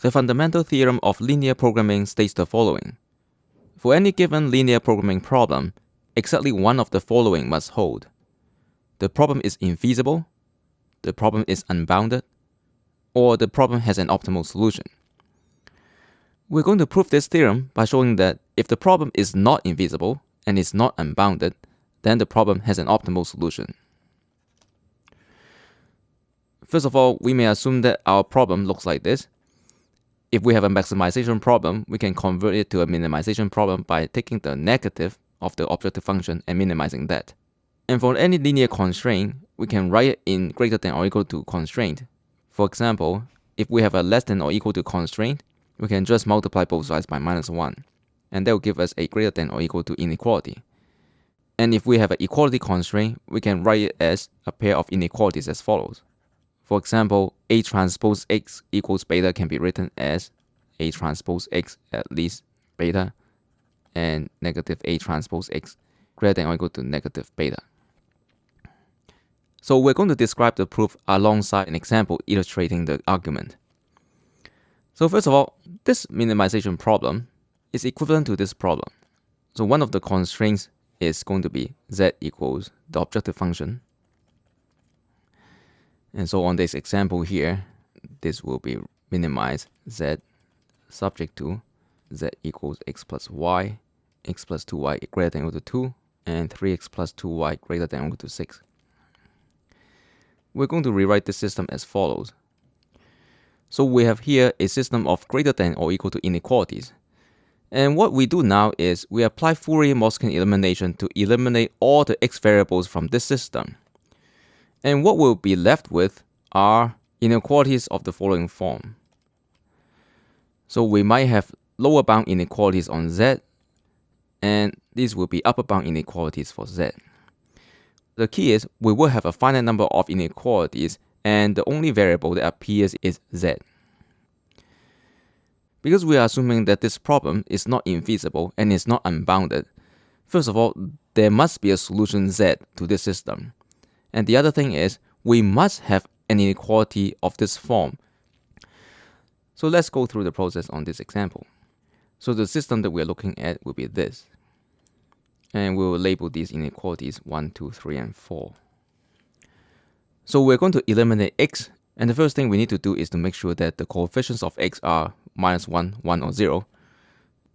The fundamental theorem of linear programming states the following. For any given linear programming problem, exactly one of the following must hold. The problem is infeasible, the problem is unbounded, or the problem has an optimal solution. We're going to prove this theorem by showing that if the problem is not infeasible and is not unbounded, then the problem has an optimal solution. First of all, we may assume that our problem looks like this. If we have a maximization problem, we can convert it to a minimization problem by taking the negative of the objective function and minimizing that. And for any linear constraint, we can write it in greater than or equal to constraint. For example, if we have a less than or equal to constraint, we can just multiply both sides by minus 1, and that will give us a greater than or equal to inequality. And if we have an equality constraint, we can write it as a pair of inequalities as follows. For example, A transpose X equals beta can be written as A transpose X at least beta and negative A transpose X greater than or equal to negative beta. So we're going to describe the proof alongside an example illustrating the argument. So first of all, this minimization problem is equivalent to this problem. So one of the constraints is going to be z equals the objective function and so on this example here, this will be minimized z subject to z equals x plus y, x plus 2y greater than or equal to 2, and 3x plus 2y greater than or equal to 6. We're going to rewrite the system as follows. So we have here a system of greater than or equal to inequalities. And what we do now is we apply Fourier-Motzkin elimination to eliminate all the x variables from this system. And what we'll be left with are inequalities of the following form. So we might have lower bound inequalities on z, and these will be upper bound inequalities for z. The key is we will have a finite number of inequalities, and the only variable that appears is z. Because we are assuming that this problem is not infeasible and is not unbounded, first of all, there must be a solution z to this system. And the other thing is, we must have an inequality of this form. So let's go through the process on this example. So the system that we're looking at will be this. And we will label these inequalities 1, 2, 3, and 4. So we're going to eliminate x, and the first thing we need to do is to make sure that the coefficients of x are minus 1, 1, or 0.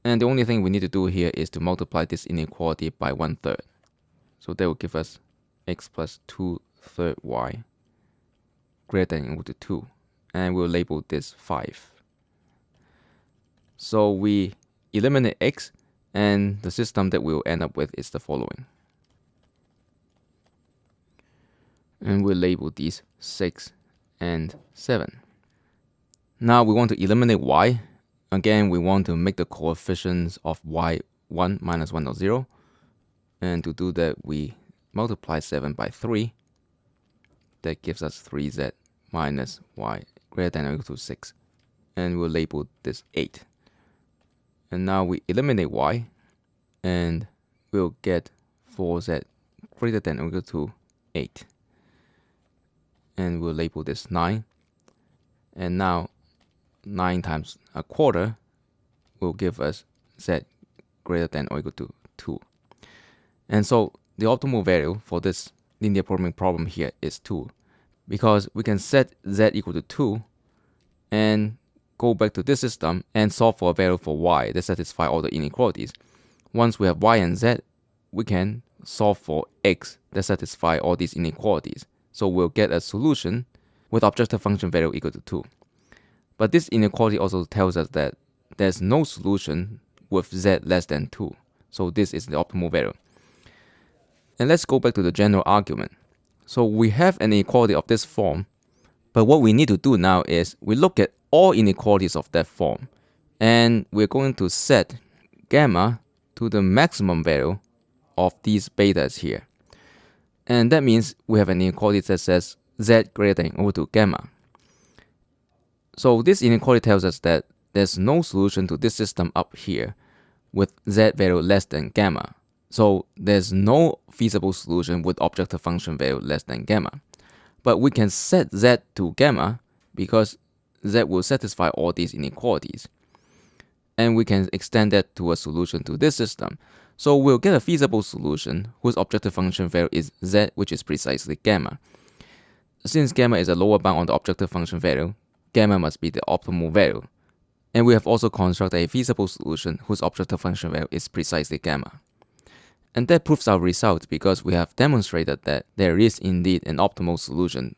And the only thing we need to do here is to multiply this inequality by one third. So that will give us x plus 2 third y greater than equal to 2 and we'll label this 5. So we eliminate x and the system that we'll end up with is the following. And we'll label these 6 and 7. Now we want to eliminate y. Again, we want to make the coefficients of y 1 minus 1 or 0. And to do that, we multiply 7 by 3, that gives us 3z minus y greater than or equal to 6. And we'll label this 8. And now we eliminate y, and we'll get 4z greater than or equal to 8. And we'll label this 9. And now 9 times a quarter will give us z greater than or equal to 2. And so the optimal value for this linear programming problem here is 2 because we can set z equal to 2 and go back to this system and solve for a value for y that satisfy all the inequalities. Once we have y and z, we can solve for x that satisfy all these inequalities. So we'll get a solution with objective function value equal to 2. But this inequality also tells us that there's no solution with z less than 2. So this is the optimal value. And let's go back to the general argument. So we have an inequality of this form, but what we need to do now is we look at all inequalities of that form, and we're going to set gamma to the maximum value of these betas here. And that means we have an inequality that says z greater than or equal to gamma. So this inequality tells us that there's no solution to this system up here with z value less than gamma. So there's no feasible solution with objective function value less than gamma. But we can set z to gamma because Z will satisfy all these inequalities. And we can extend that to a solution to this system. So we'll get a feasible solution whose objective function value is Z, which is precisely gamma. Since gamma is a lower bound on the objective function value, gamma must be the optimal value. And we have also constructed a feasible solution whose objective function value is precisely gamma. And that proves our result because we have demonstrated that there is indeed an optimal solution